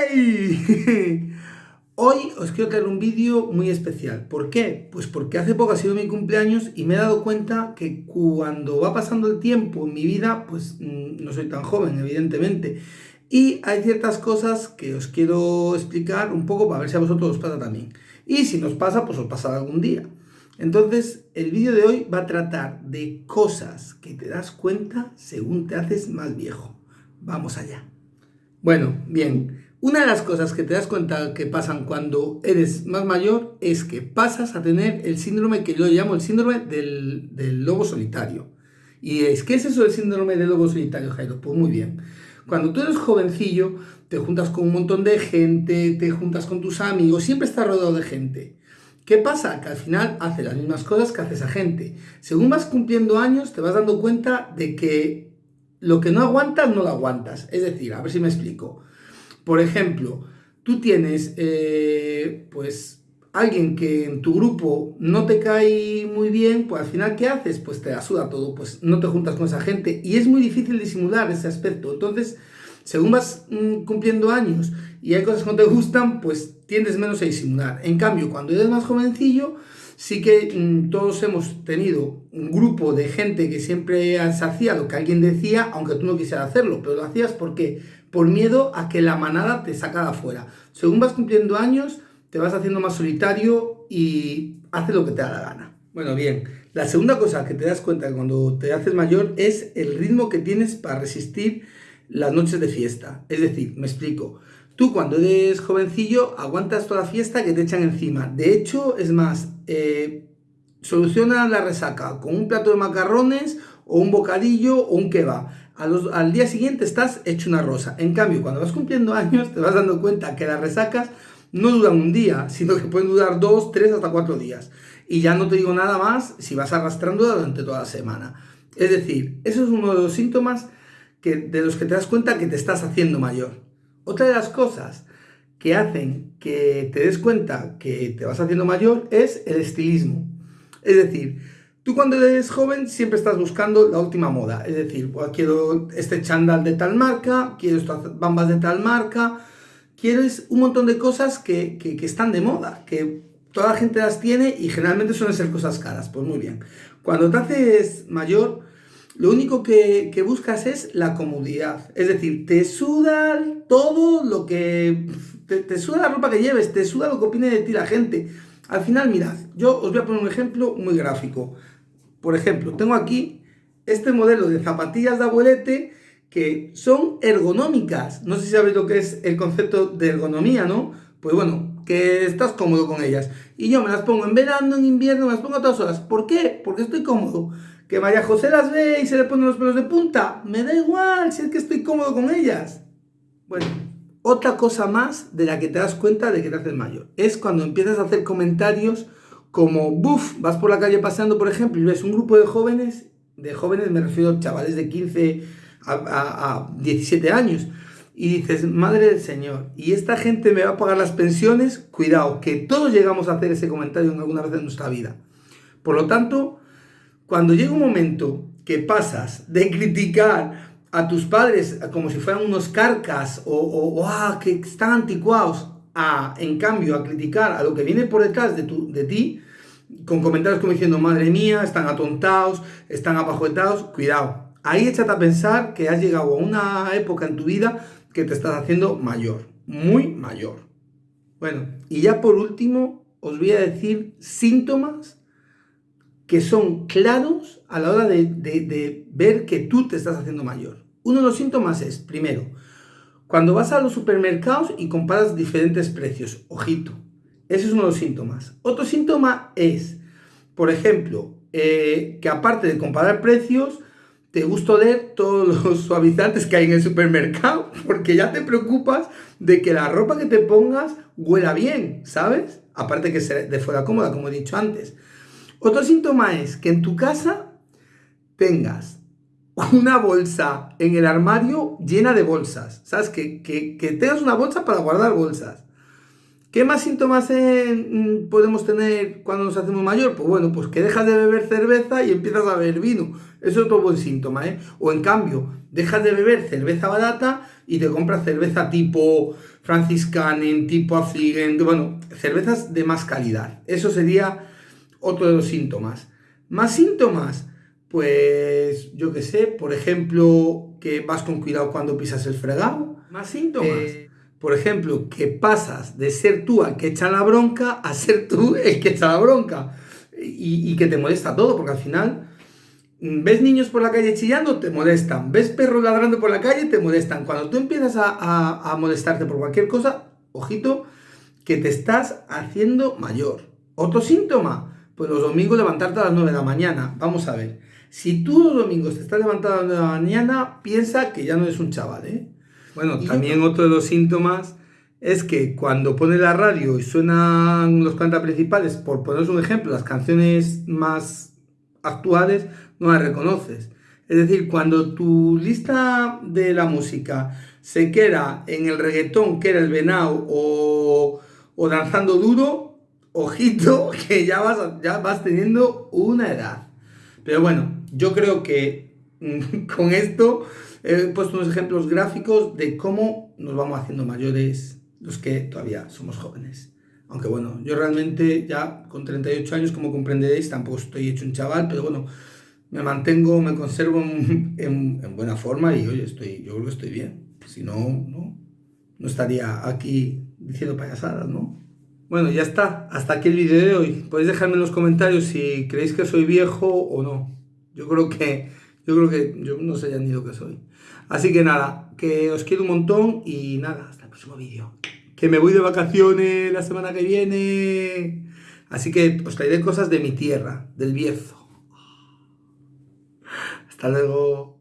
Hoy os quiero traer un vídeo muy especial. ¿Por qué? Pues porque hace poco ha sido mi cumpleaños y me he dado cuenta que cuando va pasando el tiempo en mi vida, pues mm, no soy tan joven, evidentemente. Y hay ciertas cosas que os quiero explicar un poco para ver si a vosotros os pasa también. Y si nos pasa, pues os pasará algún día. Entonces, el vídeo de hoy va a tratar de cosas que te das cuenta según te haces más viejo. Vamos allá. Bueno, bien, una de las cosas que te das cuenta que pasan cuando eres más mayor es que pasas a tener el síndrome que yo llamo el síndrome del, lobo solitario. ¿Y es qué es eso del síndrome del lobo solitario, Jairo? Pues muy bien. Cuando tú eres jovencillo, te juntas con un montón de gente, te juntas con tus amigos, siempre estás rodeado de gente. ¿Qué pasa? Que al final haces las mismas cosas que hace esa gente. Según vas cumpliendo años, te vas dando cuenta de que lo que no aguantas, no lo aguantas. Es decir, a ver si me explico. Por ejemplo, tú tienes, eh, pues, alguien que en tu grupo no te cae muy bien, pues al final, ¿qué haces? Pues te asuda todo, pues no te juntas con esa gente. Y es muy difícil disimular ese aspecto. Entonces, según vas mm, cumpliendo años y hay cosas que no te gustan, pues tiendes menos a disimular. En cambio, cuando eres más jovencillo, sí que mm, todos hemos tenido un grupo de gente que siempre hacía lo que alguien decía, aunque tú no quisieras hacerlo, pero lo hacías porque por miedo a que la manada te sacara afuera. Según vas cumpliendo años, te vas haciendo más solitario y haces lo que te da la gana. Bueno, bien, la segunda cosa que te das cuenta cuando te haces mayor es el ritmo que tienes para resistir las noches de fiesta. Es decir, me explico. Tú cuando eres jovencillo aguantas toda la fiesta que te echan encima. De hecho, es más, eh, soluciona la resaca con un plato de macarrones o un bocadillo o un kebab. Al día siguiente estás hecho una rosa. En cambio, cuando vas cumpliendo años, te vas dando cuenta que las resacas no duran un día, sino que pueden durar dos, tres, hasta cuatro días. Y ya no te digo nada más si vas arrastrando durante toda la semana. Es decir, eso es uno de los síntomas que, de los que te das cuenta que te estás haciendo mayor. Otra de las cosas que hacen que te des cuenta que te vas haciendo mayor es el estilismo. Es decir, tú cuando eres joven siempre estás buscando la última moda. Es decir, quiero este chándal de tal marca, quiero estas bambas de tal marca, quiero un montón de cosas que, que, están de moda, que toda la gente las tiene y generalmente suelen ser cosas caras. Pues muy bien. Cuando te haces mayor, lo único que, buscas es la comodidad. Es decir, te suda todo lo que... Te, suda la ropa que lleves, te suda lo que opine de ti la gente. Al final, mirad, yo os voy a poner un ejemplo muy gráfico. Por ejemplo, tengo aquí este modelo de zapatillas de abuelete que son ergonómicas. No sé si sabéis lo que es el concepto de ergonomía, ¿no? Pues bueno, que estás cómodo con ellas. Y yo me las pongo en verano, en invierno, me las pongo a todas horas. ¿Por qué? Porque estoy cómodo. Que María José las ve y se le ponen los pelos de punta. Me da igual si es que estoy cómodo con ellas. Bueno, otra cosa más de la que te das cuenta de que te haces mayor es cuando empiezas a hacer comentarios como, buf, vas por la calle paseando, por ejemplo, y ves un grupo de jóvenes, de jóvenes me refiero a chavales de 15 a, a 17 años, y dices, madre del Señor, y esta gente me va a pagar las pensiones, cuidado, que todos llegamos a hacer ese comentario en alguna vez en nuestra vida. Por lo tanto, cuando llega un momento que pasas de criticar a tus padres como si fueran unos carcas o, o, ah, que están anticuados, a, en cambio, a criticar a lo que viene por detrás de, tu, de ti, con comentarios como diciendo, madre mía, están atontados, están abajoetados, cuidado. Ahí échate a pensar que has llegado a una época en tu vida que te estás haciendo mayor, muy mayor. Bueno, y ya por último, os voy a decir síntomas que son claros a la hora de, ver que tú te estás haciendo mayor. Uno de los síntomas es, primero, cuando vas a los supermercados y comparas diferentes precios, ojito, ese es uno de los síntomas. Otro síntoma es, por ejemplo, eh, que aparte de comparar precios, te gusta oler todos los suavizantes que hay en el supermercado, porque ya te preocupas de que la ropa que te pongas huela bien, ¿sabes? Aparte que sea de fuera cómoda, como he dicho antes. Otro síntoma es que en tu casa tengas una bolsa en el armario llena de bolsas. ¿Sabes? Que, tengas una bolsa para guardar bolsas. ¿Qué más síntomas mm, podemos tener cuando nos hacemos mayor? Pues bueno, pues que dejas de beber cerveza y empiezas a beber vino. Eso es otro buen síntoma, ¿eh? O en cambio, dejas de beber cerveza barata y te compras cerveza tipo Franciscanen, tipo Afligen, bueno, cervezas de más calidad. Eso sería otro de los síntomas. Más síntomas, pues yo qué sé, por ejemplo, que vas con cuidado cuando pisas el fregado. Más síntomas. Eh, por ejemplo, que pasas de ser tú el que echa la bronca a ser tú el que echa la bronca. Y, que te molesta todo, porque al final mm, ves niños por la calle chillando, te molestan. Ves perros ladrando por la calle, te molestan. Cuando tú empiezas a, a molestarte por cualquier cosa, ojito, que te estás haciendo mayor. Otro síntoma, pues los domingos levantarte a las 9 de la mañana. Vamos a ver. Si tú los domingos te estás levantando a las 9 de la mañana, piensa que ya no eres un chaval, ¿eh? Bueno, también otro de los síntomas es que cuando pones la radio y suenan los cantos principales, por poneros un ejemplo, las canciones más actuales, no las reconoces. Es decir, cuando tu lista de la música se queda en el reggaetón, que era el venao o, o danzando duro, ojito que ya vas, ya vas teniendo una edad. Pero bueno, yo creo que con esto he puesto unos ejemplos gráficos de cómo nos vamos haciendo mayores los que todavía somos jóvenes. Aunque bueno, yo realmente ya con 38 años, como comprenderéis, tampoco estoy hecho un chaval, pero bueno, me mantengo, me conservo en, en, buena forma y oye, estoy, yo creo que estoy bien. Si no, no, no estaría aquí diciendo payasadas, ¿no? Bueno, ya está. Hasta aquí el vídeo de hoy. Podéis dejarme en los comentarios si creéis que soy viejo o no. Yo creo que yo creo que yo no sé ya ni lo que soy. Así que nada, que os quiero un montón y nada, hasta el próximo vídeo. Que me voy de vacaciones la semana que viene. Así que os traeré cosas de mi tierra, del Bierzo. Hasta luego.